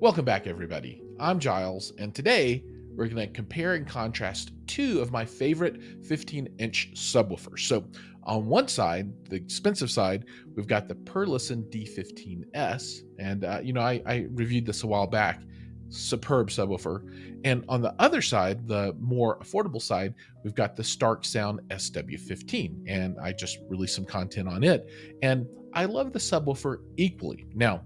Welcome back, everybody. I'm Giles, and today we're going to compare and contrast two of my favorite 15 inch subwoofers. So, on one side, the expensive side, we've got the Perlisten D15S, and uh, you know, I, I reviewed this a while back. Superb subwoofer. And on the other side, the more affordable side, we've got the Stark Sound SW15, and I just released some content on it. And I love the subwoofer equally. Now,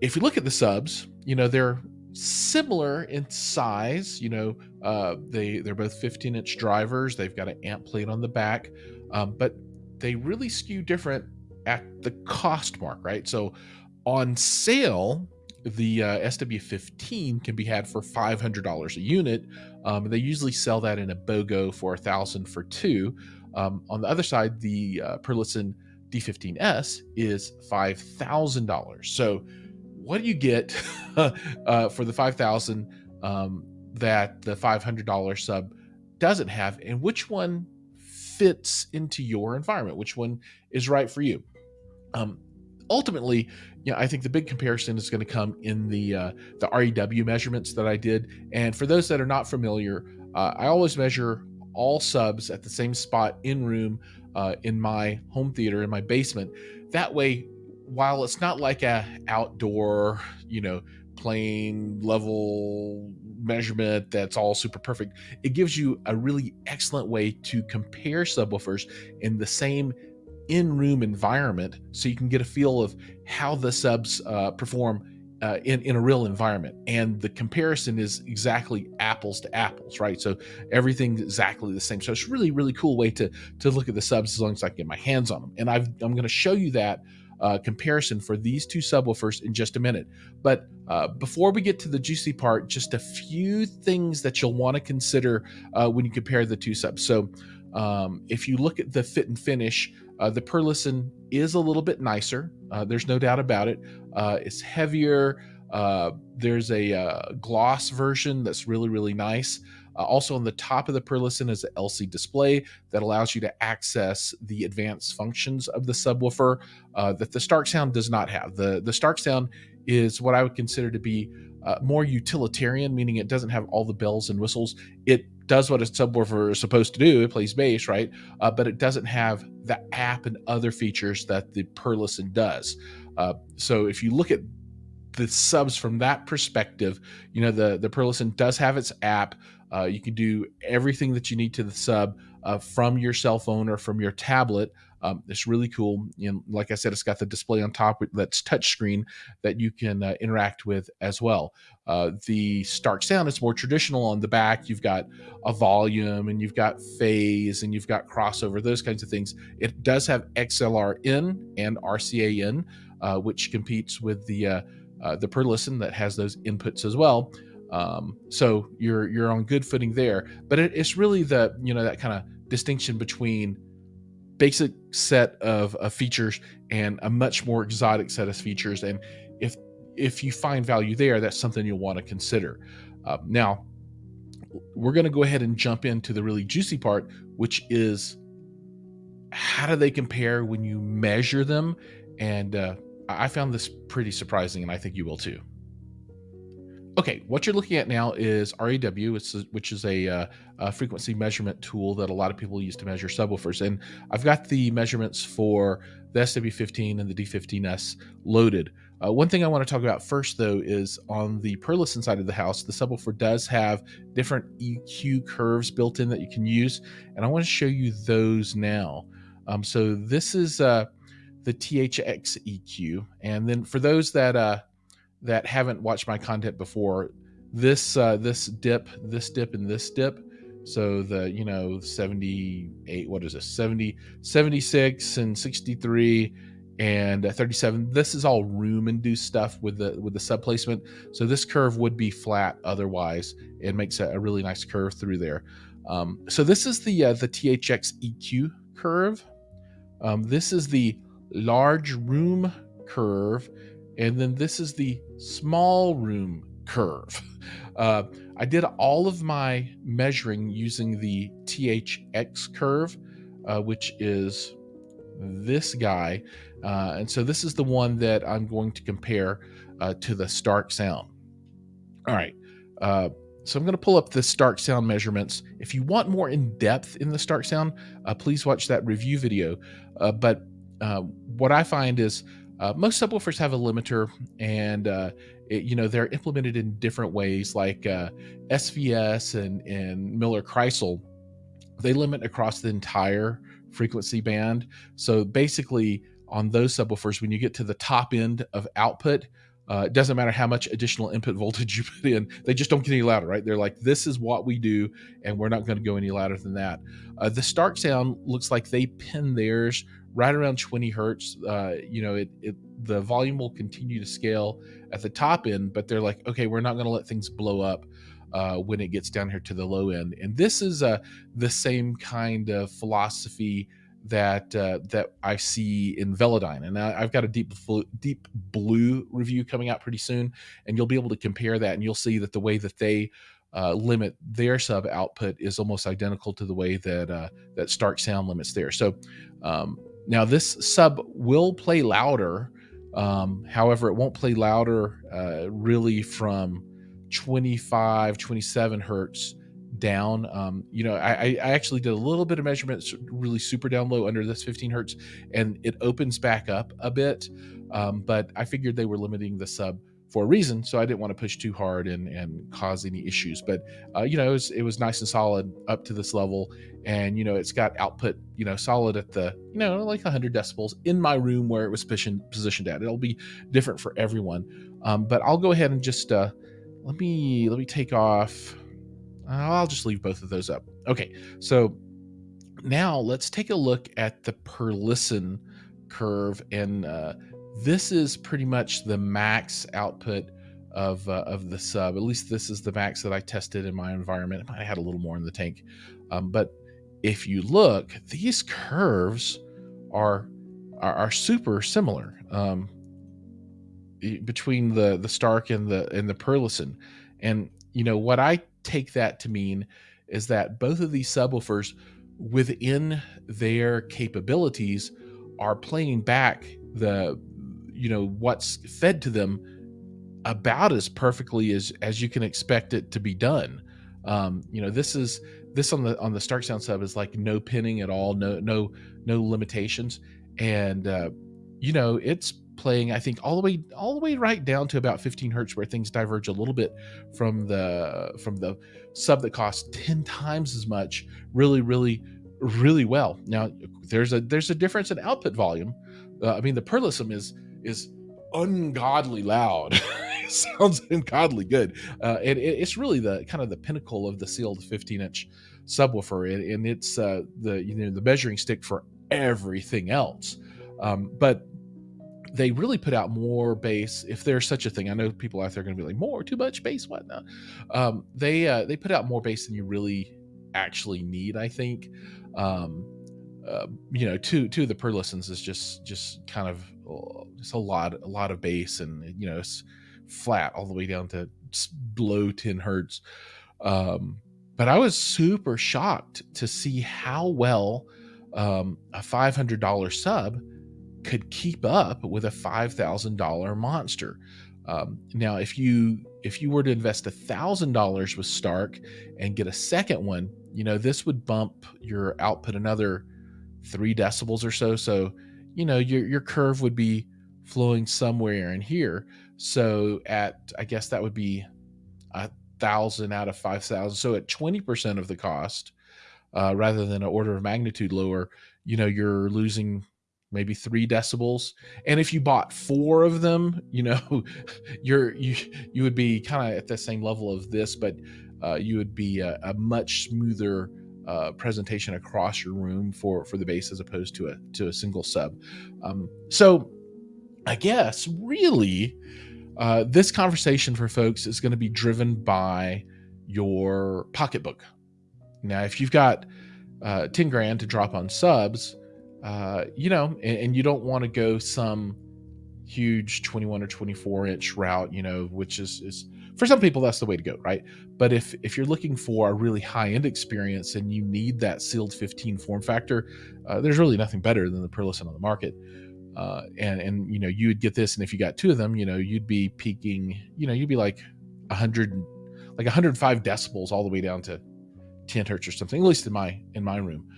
if you look at the subs, you know, they're similar in size. You know, uh, they they're both 15 inch drivers. They've got an amp plate on the back, um, but they really skew different at the cost mark, right? So on sale, the uh, SW15 can be had for $500 a unit. Um, they usually sell that in a BOGO for a thousand for two. Um, on the other side, the uh, Perlisten D15S is $5,000. So what do you get uh, for the 5000 um, that the $500 sub doesn't have? And which one fits into your environment? Which one is right for you? Um, ultimately you know, i think the big comparison is going to come in the uh, the rew measurements that i did. And for those that are not familiar uh, i always measure all subs at the same spot in room uh, in my home theater in my basement. That way while it's not like a outdoor, you know, plane level measurement that's all super perfect, it gives you a really excellent way to compare subwoofers in the same in-room environment so you can get a feel of how the subs uh, perform uh, in, in a real environment. And the comparison is exactly apples to apples, right? So everything's exactly the same. So it's really, really cool way to, to look at the subs as long as I can get my hands on them. And I've, I'm going to show you that uh, comparison for these two subwoofers in just a minute. But uh, before we get to the juicy part, just a few things that you'll want to consider uh, when you compare the two subs. So um, if you look at the fit and finish, uh, the Perlisten is a little bit nicer. Uh, there's no doubt about it. Uh, it's heavier. there's a gloss version that's really, really nice. Uh, also on the top of the Perlisten is an LC display that allows you to access the advanced functions of the subwoofer uh, that the Stark Sound does not have. The, the Stark Sound is what I would consider to be uh, more utilitarian, meaning it doesn't have all the bells and whistles. It does what a subwoofer is supposed to do. It plays bass, right? Uh, but it doesn't have the app and other features that the Perlisten does. Uh, so if you look at the subs from that perspective, you know, the, the Perlisten does have its app. Uh, you can do everything that you need to the sub uh, from your cell phone or from your tablet. Um, it's really cool. Know, like I said, it's got the display on top that's touchscreen that you can uh, interact with as well. Uh, the Stark Sound is more traditional on the back. You've got a volume and you've got phase and you've got crossover, those kinds of things. It does have XLR in and RCA in, uh, which competes with the uh, uh, the Perlisten that has those inputs as well. Um, so you're you're on good footing there. But it, it's really the you know that kind of distinction between basic set of, of features and a much more exotic set of features. And if if you find value there, that's something you'll want to consider. Uh, now, we're going to go ahead and jump into the really juicy part, which is how do they compare when you measure them? And uh, I found this pretty surprising, and I think you will too. Okay, what you're looking at now is REW, which is a, uh, a, frequency measurement tool that a lot of people use to measure subwoofers. And I've got the measurements for the SW15 and the D15S loaded. Uh, one thing I want to talk about first, though, is on the Perlisten side of the house, the subwoofer does have different EQ curves built in that you can use. And I want to show you those now. Um, so this is uh, the THX EQ. And then for those that uh, that haven't watched my content before, this uh, this dip, this dip, and this dip. So the you know 78, what is this 70, 76 and 63 and 37. This is all room induced stuff with the with the sub placement. So this curve would be flat otherwise. It makes a, a really nice curve through there. Um, so this is the uh, the THX EQ curve. Um, this is the large room curve and then this is the small room curve. Uh, I did all of my measuring using the THX curve, uh, which is this guy. Uh, and so this is the one that I'm going to compare uh, to the Stark Sound. All right. Uh, so I'm going to pull up the Stark Sound measurements. If you want more in depth in the Stark Sound, uh, please watch that review video. But what I find is uh, most subwoofers have a limiter, and uh, it, you know they're implemented in different ways. Like uh, SVS and and Miller Kreisel, they limit across the entire frequency band. So basically, on those subwoofers, when you get to the top end of output, uh, it doesn't matter how much additional input voltage you put in; they just don't get any louder, right? They're like, "This is what we do, and we're not going to go any louder than that." Uh, the Stark sound looks like they pin theirs right around 20 hertz. Uh, you know, it, it the volume will continue to scale at the top end, but they're like, "Okay, we're not going to let things blow up." Uh, when it gets down here to the low end, and this is uh, the same kind of philosophy that uh, that I see in Velodyne, and I, have got a deep deep blue review coming out pretty soon, and you'll be able to compare that, and you'll see that the way that they uh, limit their sub output is almost identical to the way that uh, that Stark Sound limits there. So um, now this sub will play louder, um, however, it won't play louder uh, really from 25, 27 hertz down. Um, you know, I, I actually did a little bit of measurements, really super down low under this 15 hertz, and it opens back up a bit. Um, but I figured they were limiting the sub for a reason, so I didn't want to push too hard and and cause any issues. But uh, you know, it was it was nice and solid up to this level, and you know, it's got output you know solid at the you know like 100 decibels in my room where it was positioned positioned at. It'll be different for everyone, um, but I'll go ahead and just uh, let me let me take off I'll just leave both of those up. Okay, so now let's take a look at the Perlisten curve. And uh, this is pretty much the max output of, uh, of the sub. At least this is the max that I tested in my environment. I had a little more in the tank. Um, but if you look, these curves are, are, are super similar um, between the, the Stark and the, and the Perlisten. And, you know, what I take that to mean is that both of these subwoofers within their capabilities are playing back the you know what's fed to them about as perfectly as as you can expect it to be done. Um you know this is this on the on the stark sound sub is like no pinning at all no no no limitations. And uh you know it's playing i think all the way all the way right down to about 15 hertz where things diverge a little bit from the from the sub that costs 10 times as much really really really well. Now there's a there's a difference in output volume. Uh, i mean the Perlisten is is ungodly loud. Sounds ungodly good. Uh, and it, it's really the kind of the pinnacle of the sealed 15 inch subwoofer. And, and it's uh, the you know the measuring stick for everything else. Um, but they really put out more bass if there's such a thing i know people out there are going to be like more? Too much bass? Whatnot um, they uh, they put out more bass than you really actually need i think. Um, uh, you know two two of the Perlistens is just just kind of uh, just a lot a lot of bass and you know it's flat all the way down to below 10 hertz. Um, but i was super shocked to see how well um, a $500 sub could keep up with a $5,000 monster. Um, now, if you if you were to invest a thousand dollars with Stark and get a second one, you know this would bump your output another three decibels or so. So, you know your your curve would be flowing somewhere in here. So at I guess that would be a thousand out of five thousand. So at twenty percent of the cost, uh, rather than an order of magnitude lower, you know you're losing maybe three decibels. And if you bought four of them you know you're you you would be kind of at the same level of this but uh, you would be a, a much smoother uh, presentation across your room for for the bass as opposed to a to a single sub. Um, so i guess really uh, this conversation for folks is going to be driven by your pocketbook. Now if you've got uh, 10 grand to drop on subs uh, you know, and, and you don't want to go some huge 21 or 24 inch route, you know, which is, is for some people that's the way to go right? But if if you're looking for a really high end experience and you need that sealed 15 form factor uh, there's really nothing better than the Perlisten on the market. Uh, and and you know you would get this and if you got two of them you know you'd be peaking you know you'd be like 100 like 105 decibels all the way down to 10 hertz or something at least in my in my room.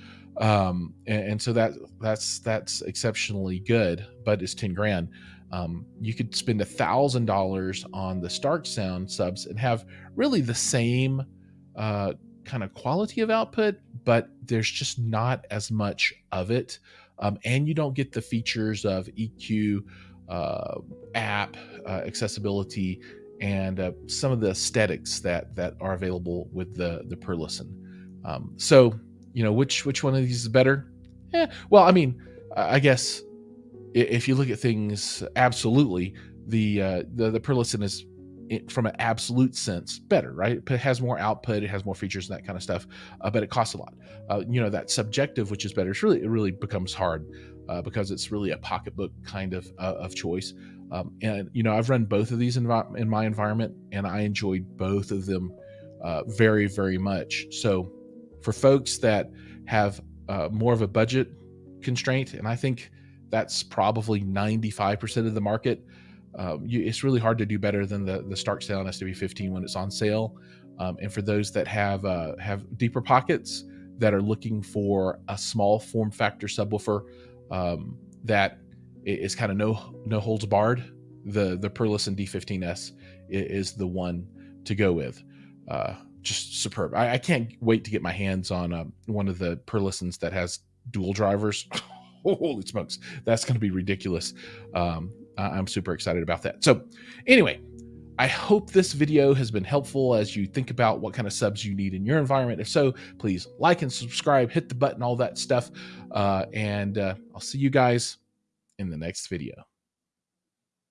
Um and, and so that that's that's exceptionally good but it's 10 grand. Um, you could spend a thousand dollars on the Stark Sound subs and have really the same uh, kind of quality of output, but there's just not as much of it, um, and you don't get the features of EQ, uh, app uh, accessibility, and uh, some of the aesthetics that that are available with the the Perlisten. Um, so you know which which one of these is better? Yeah, well, I mean, I guess if you look at things absolutely, the uh, the the is from an absolute sense better, right? It has more output, it has more features and that kind of stuff, uh, but it costs a lot. Uh, you know that subjective, which is better, it's really it really becomes hard uh, because it's really a pocketbook kind of uh, of choice. Um, and you know I've run both of these in, in my environment, and I enjoyed both of them uh, very very much. So for folks that have uh, more of a budget constraint, and I think that's probably 95% of the market. Um, you, it's really hard to do better than the the Stark Sound SW15 when it's on sale. Um, and for those that have uh, have deeper pockets that are looking for a small form factor subwoofer um, that is kind of no no holds barred, the the Perlisten D15S is the one to go with. Uh, just superb. I, I, can't wait to get my hands on uh, one of the Perlistens that has dual drivers. holy smokes, that's going to be ridiculous. Um, I'm super excited about that. So, anyway, I hope this video has been helpful as you think about what kind of subs you need in your environment. If so, please like and subscribe, hit the button, all that stuff. Uh, and uh, I'll see you guys in the next video.